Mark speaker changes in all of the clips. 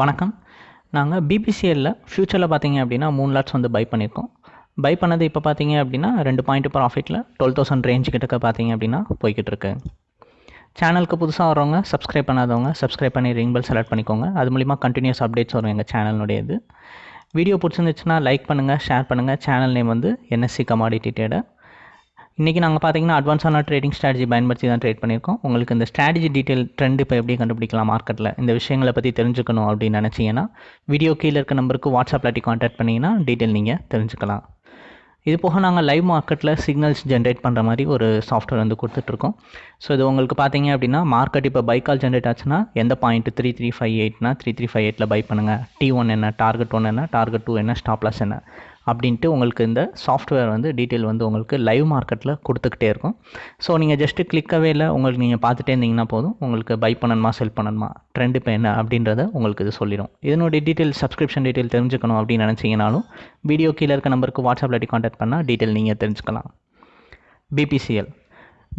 Speaker 1: வணக்கம். நாங்கள் பிபிசிஎல்ல ஃப்யூச்சரில் பார்த்தீங்க அப்படின்னா மூணு லாட்ஸ் வந்து பை பண்ணியிருக்கோம் பை பண்ணது இப்போ பார்த்தீங்க அப்படின்னா ரெண்டு பாயிண்ட் ப்ராஃபிட்டில் டுவெல் தௌசண்ட் ரேஞ்ச் கிட்டக்க பார்த்தீங்க அப்படின்னா போய்கிட்டு இருக்கு. சேனலுக்கு புதுசாக வரவங்க சப்ஸ்கிரைப் பண்ணாதவங்க சப்ஸ்கிரைப் பண்ணி ரிங் பெல் செலக்ட் பண்ணிக்கோங்க. அது மூலிமா கண்டினியூஸ் அப்டேட்ஸ் வரும் எங்கள் சேனலுடைய இது. வீடியோ பிடிச்சிருந்துச்சுன்னா லைக் பண்ணுங்கள் ஷேர் பண்ணுங்கள் சேனல் நேம் வந்து என்எஸ்சி கமாடிட்டி ட்ரேடர் இன்றைக்கி நாங்கள் பார்த்தீங்கன்னா அட்வான்ஸான ட்ரேடிங் ஸ்ட்ராட்டஜி பயன்படுத்தி தான் ட்ரேட் பண்ணியிருக்கோம். உங்களுக்கு இந்த ஸ்ட்ராட்டஜி டீட்டெயில் ட்ரெண்ட் இப்போ எப்படி கண்டுபிடிக்கலாம் மார்க்கெட்டில் இந்த விஷயங்களை பற்றி தெரிஞ்சுக்கணும் அப்படின்னு நினச்சிங்கன்னா வீடியோ கீழே இருக்க நம்பருக்கு வாட்ஸ்அப் இல்லாட்டி காண்டாக்ட் பண்ணிங்கன்னா டீட்டெயில் நீங்கள் தெரிஞ்சுக்கலாம். இது போக நாங்கள் லைவ் மார்க்கெட்டில் சிக்னல்ஸ் ஜென்ரேட் பண்ணுற மாதிரி ஒரு சாஃப்ட்வேர் வந்து கொடுத்துட்ருக்கோம். ஸோ இது உங்களுக்கு பார்த்தீங்க அப்படின்னா மார்க்கெட் இப்போ பைக்கால் ஜென்ரேட் ஆச்சுன்னா எந்த பாயிண்ட் த்ரீ த்ரீ ஃபைவ் எயிட்னா த்ரீ த்ரீ ஃபைவ் எயிட்டில் பை பண்ணுங்கள் டி ஒன் என்ன டார்கெட் ஒன் என்ன டார்கெட் டூ என்ன ஸ்டாப்லாஸ் என்ன. அப்படின்ட்டு உங்களுக்கு இந்த சாஃப்ட்வேர் வந்து டீட்டெயில் வந்து உங்களுக்கு லைவ் மார்க்கெட்டில் கொடுத்துக்கிட்டே இருக்கும். ஸோ நீங்கள் ஜஸ்ட்டு கிளிக்கவே இல்லை. உங்களுக்கு நீங்கள் பார்த்துட்டே இருந்தீங்கன்னா போதும். உங்களுக்கு பை பண்ணணுமா செல் பண்ணணுமா ட்ரெண்ட் இப்போ என்ன அப்படின்றத உங்களுக்கு இது சொல்லிடும் இதனுடைய டீட்டெயில் சப்ஸ்கிரிப்ஷன் டீட்டெயில் தெரிஞ்சுக்கணும் அப்படின்னு நினச்சிங்கனாலும் வீடியோ கீழே இருக்க நம்பருக்கு வாட்ஸ்அப்பில் இல்லாட்டி கான்டாக்ட் பண்ணால் டீட்டெயில் நீங்கள் தெரிஞ்சுக்கலாம். பிபிசிஎல்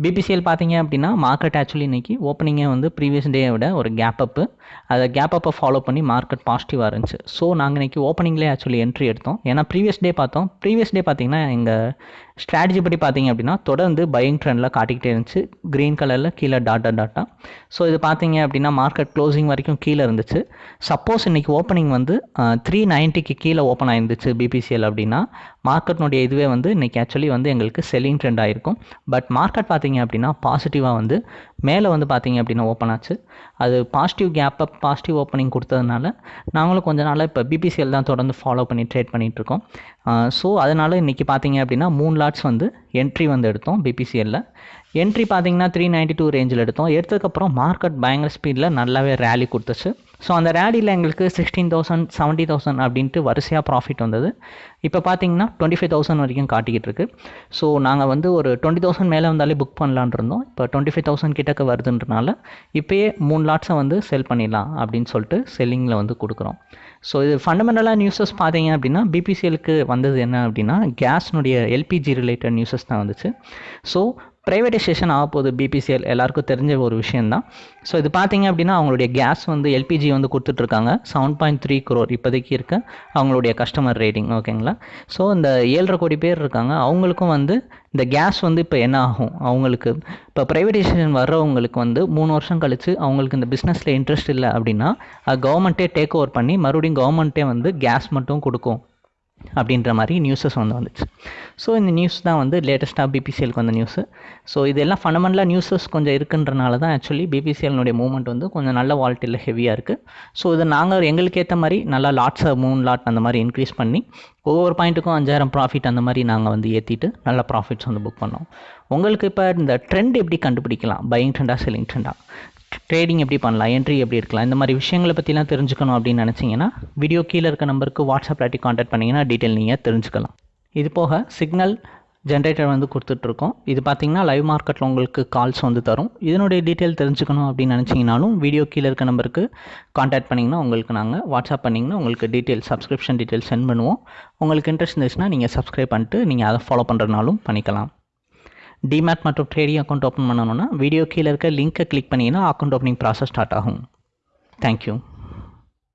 Speaker 1: பிபிசிஎல் பார்த்தீங்க அப்படின்னா மார்க்கெட் ஆக்சுவலி இன்றைக்கி ஓப்பனிங்கே வந்து ப்ரீவியஸ் டே விட ஒரு கேப் அப்பு அதை கேப் அப்பை ஃபாலோ பண்ணி மார்க்கெட் பாசிட்டிவாக இருந்துச்சு. ஸோ நாங்கள் இன்றைக்கி ஓப்பனிங்லேயே ஆக்சுவலி என்ட்ரி எடுத்தோம். ஏன்னா ப்ரீவியஸ் டே பார்த்தோம். ப்ரீவியஸ் டே பார்த்தீங்கன்னா எங்கள் ஸ்ட்ராட்டஜி படி பார்த்தீங்க அப்படின்னா தொடர்ந்து பையிங் ட்ரெண்டில் காட்டிக்கிட்டே இருந்துச்சு. க்ரீன் கலரில் கீழே டாட்டா டாட்டா ஸோ இது பார்த்தீங்க அப்படின்னா மார்க்கெட் க்ளோசிங் வரைக்கும் கீழே இருந்துச்சு. சப்போஸ் இன்றைக்கி ஓப்பனிங் வந்து த்ரீ நைன்ட்டிக்கு கீழே ஓப்பன் ஆயிருந்துச்சு பிபிசிஎல் அப்படின்னா மார்க்கெட்னுடைய இதுவே வந்து இன்றைக்கி ஆக்சுவலி வந்து எங்களுக்கு செல்லிங் ட்ரெண்ட் ஆகிருக்கும் பட் மார்க்கெட் பார்த்தீங்க அப்படின்னா பாசிட்டிவாக வந்து மேலே வந்து பார்த்தீங்க அப்படின்னா ஓப்பன் ஆச்சு. அது பாசிட்டிவ் கேப்பை பாசிட்டிவ் ஓப்பனிங் கொடுத்ததுனால நாங்களும் கொஞ்ச நாளாக இப்போ பிபிசிஎல் தான் தொடர்ந்து ஃபாலோ பண்ணி ட்ரேட் பண்ணிகிட்ருக்கோம் ஸோ அதனால் இன்றைக்கி பார்த்தீங்க அப்படின்னா மூணு லாட்ஸ் வந்து என்ட்ரி வந்து எடுத்தோம் பிபிசிஎல்லில் என்ட்ரி பார்த்தீங்கன்னா த்ரீ நைன்ட்டி டூ ரேஞ்சில் எடுத்தோம். எடுத்ததுக்கப்புறம் மார்க்கெட் பயங்கர ஸ்பீடில் நல்லாவே ரேலி கொடுத்துச்சு. ஸோ அந்த ரேடியில் எங்களுக்கு சிக்ஸ்டீன் தௌசண்ட் செவன்ட்டி தௌசண்ட் அப்படின்ட்டு வரிசையாக ப்ராஃபிட் வந்தது. இப்போ பார்த்தீங்கன்னா டுவெண்ட்டி ஃபைவ் தௌசண்ட் வரைக்கும் காட்டிக்கிட்டு இருக்கு. ஸோ நாங்கள் வந்து ஒரு டுவெண்ட்டி தௌசண்ட் மேலே வந்தாலே புக் பண்ணலான் இருந்தோம். இப்போ டுவெண்ட்டி ஃபைவ் தௌசண்ட் கிட்டக்க வருதுன்றனால இப்போயே மூணு லாட்ஸை வந்து செல் பண்ணிடலாம் அப்படின்னு சொல்லிட்டு செல்லிங்கில் வந்து கொடுக்குறோம். ஸோ இது ஃபண்டமெண்டலாக நியூஸஸ் பார்த்தீங்க அப்படின்னா பிபிசிஎலுக்கு வந்தது என்ன அப்படின்னா கேஸ்னுடைய எல்பிஜி ரிலேட்டட் நியூஸஸ் தான் வந்துச்சு. ஸோ ப்ரைவேட்டைசேஷன் ஆக போகுது பிபிசிஎல் எல்லாருக்கும் தெரிஞ்ச ஒரு விஷயந்தான் ஸோ இது பார்த்தீங்க அப்படின்னா அவங்களுடைய கேஸ் வந்து எல்பிஜி வந்து கொடுத்துட்ருக்காங்க. செவன் பாயிண்ட் த்ரீ குரோர் இப்போதைக்கு இருக்க. அவங்களுடைய கஸ்டமர் ரேட்டிங் ஓகேங்களா? ஸோ இந்த ஏழரை கோடி பேர் இருக்காங்க. அவங்களுக்கும் வந்து இந்த கேஸ் வந்து இப்போ என்ன ஆகும்? அவங்களுக்கு இப்போ ப்ரைவேட்டைசேஷன் வர்றவங்களுக்கு வந்து மூணு வருஷம் கழித்து அவங்களுக்கு இந்த பிஸ்னஸில் இன்ட்ரெஸ்ட் இல்லை அப்படின்னா கவர்மெண்ட்டே டேக் ஓவர் பண்ணி மறுபடியும் கவர்மெண்ட்டே வந்து கேஸ் மட்டும் கொடுக்கும். அப்படின்ற மாதிரி நியூஸஸ் வந்து வந்துச்சு. ஸோ இந்த நியூஸ் தான் வந்து லேட்டஸ்ட்டாக பிபிசிஎலுக்கு வந்த நியூஸு ஸோ இதெல்லாம் ஃபண்டமெண்டலாக நியூஸஸ் கொஞ்சம் இருக்குன்றனால தான் ஆக்சுவலி பிபிசிஎல்னுடைய மூவ்மெண்ட் வந்து கொஞ்சம் நல்ல வால்ட்டில் ஹெவியாக இருக்குது ஸோ இதை நாங்கள் எங்களுக்கு ஏற்ற மாதிரி நல்லா லாட்ஸை மூணு லாட் அந்த மாதிரி இன்க்ரீஸ் பண்ணி ஒவ்வொரு பாயிண்ட்டுக்கும் அஞ்சாயிரம் ப்ராஃபிட் அந்த மாதிரி நாங்கள் வந்து ஏற்றிட்டு நல்ல ப்ராஃபிட்ஸ் வந்து புக் பண்ணோம். உங்களுக்கு இப்போ இந்த ட்ரெண்ட் எப்படி கண்டுபிடிக்கலாம்? பையிங் ட்ரெண்டாக செல்லிங் ட்ரெண்டாக ட்ரேடிங் எப்படி பண்ணலாம்? என்ட்ரி எப்படி இருக்கலாம்? இந்த மாதிரி விஷயங்களை பற்றிலாம் தெரிஞ்சுக்கணும் அப்படின்னு நினச்சிங்கன்னா வீடியோ கீழே இருக்க நம்பருக்கு வாட்ஸ்அப் ஆட்டி காண்டாக்ட் பண்ணிங்கன்னா டீட்டெயில் நீங்கள் தெரிஞ்சுக்கலாம். இது போக சிக்னல் ஜென்ரேட்டர் வந்து கொடுத்துட்ருக்கோம். இது பார்த்தீங்கன்னா லைவ் மார்க்கெட்டில் உங்களுக்கு கால்ஸ் வந்து தரும். இதனுடைய டீட்டெயில் தெரிஞ்சுக்கணும் அப்படின்னு நினச்சிங்கனாலும் வீடியோ கீழே இருக்க நம்பருக்கு காண்டாக்ட் பண்ணிங்கன்னா உங்களுக்கு நாங்கள் வாட்ஸ்அப் பண்ணிங்கன்னா உங்களுக்கு டீட்டெயில் சப்ஸ்கிரிப்ஷன் டீட்டெயில் சென்ட் பண்ணுவோம். உங்களுக்கு இன்ட்ரெஸ்ட் இருந்துச்சுன்னா நீங்கள் சப்ஸ்கிரைப் பண்ணிட்டு நீங்கள் அதை ஃபாலோ பண்ணுறதுனாலும் பண்ணிக்கலாம். டிமேட் மற்றும் ட்ரேடிங் அக்கௌண்ட் ஓப்பன் பண்ணணும்னா வீடியோ கீழே இருக்க லிங்க்கை கிளிக் பண்ணிங்கன்னா அக்கௌண்ட் ஓப்பனிங் ப்ராசஸ் ஸ்டார்ட் ஆகும். Thank you